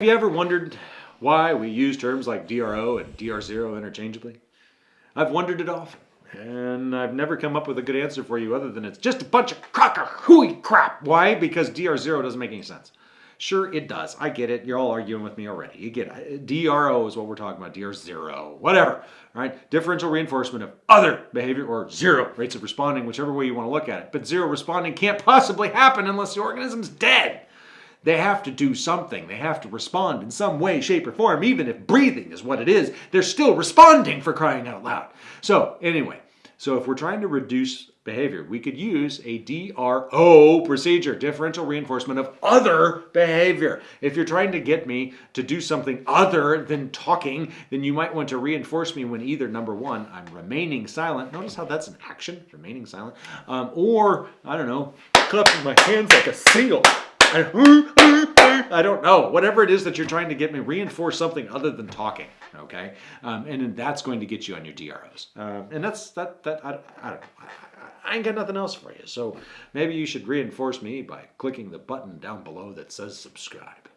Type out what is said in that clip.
Have you ever wondered why we use terms like DRO and DR0 interchangeably? I've wondered it often, and I've never come up with a good answer for you other than it's just a bunch of crocker hooey crap. Why? Because DR0 doesn't make any sense. Sure, it does. I get it. You're all arguing with me already. You get it. DRO is what we're talking about. DR0, whatever. All right. Differential reinforcement of other behavior or zero rates of responding, whichever way you want to look at it. But zero responding can't possibly happen unless the organism's dead. They have to do something. They have to respond in some way, shape, or form. Even if breathing is what it is, they're still responding for crying out loud. So anyway, so if we're trying to reduce behavior, we could use a DRO procedure, differential reinforcement of other behavior. If you're trying to get me to do something other than talking, then you might want to reinforce me when either number one, I'm remaining silent. Notice how that's an action, remaining silent, um, or I don't know, clapping my hands like a seal. I don't know. Whatever it is that you're trying to get me, reinforce something other than talking. Okay, um, and that's going to get you on your DROs. Um, and that's that. That I, I don't know. I, I ain't got nothing else for you. So maybe you should reinforce me by clicking the button down below that says subscribe.